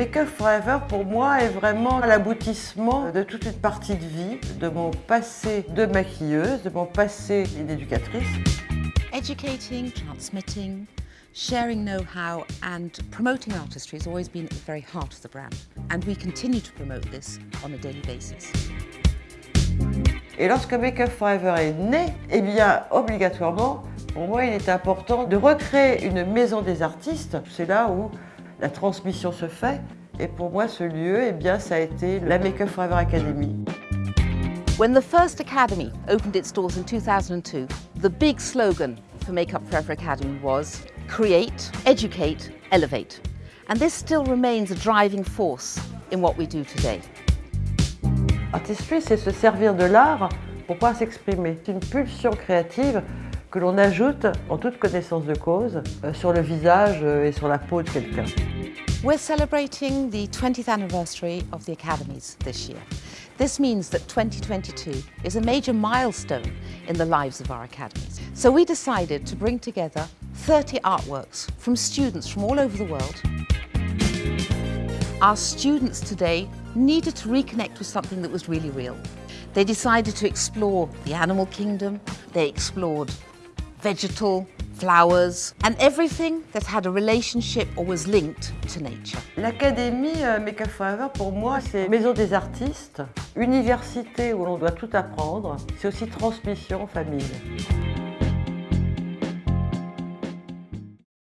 Make Up Forever, pour moi, est vraiment l'aboutissement de toute une partie de vie, de mon passé de maquilleuse, de mon passé d'éducatrice. Educating, transmitting, sharing know-how and promoting artistry has always been at the very heart of the brand. And we continue to promote this on a daily basis. Et lorsque Make Up Forever est né, eh bien, obligatoirement, pour moi, il est important de recréer une maison des artistes. C'est là où la transmission se fait. Et pour moi, ce lieu, eh bien, ça a été la Make Up Forever Academy. When the first academy opened its doors in 2002, the big slogan for Make Up Forever Academy was create, educate, elevate. And this still remains a driving force in what we do today. Artistry, c'est se servir de l'art pour pouvoir s'exprimer. C'est une pulsion créative que l'on ajoute en toute connaissance de cause euh, sur le visage euh, et sur la peau de quelqu'un. We're celebrating the 20th anniversary of the Academies this year. This means that 2022 is a major milestone in the lives of our academies. So we decided to bring together 30 artworks from students from all over the world. Our students today needed to reconnect with something that was really real. They decided to explore the animal kingdom, they explored vegetal, flowers, and everything that had a relationship or was linked to nature. L'Académie euh, Make Forever, pour moi, c'est maison des artistes, université où l'on doit tout apprendre, c'est aussi transmission en famille.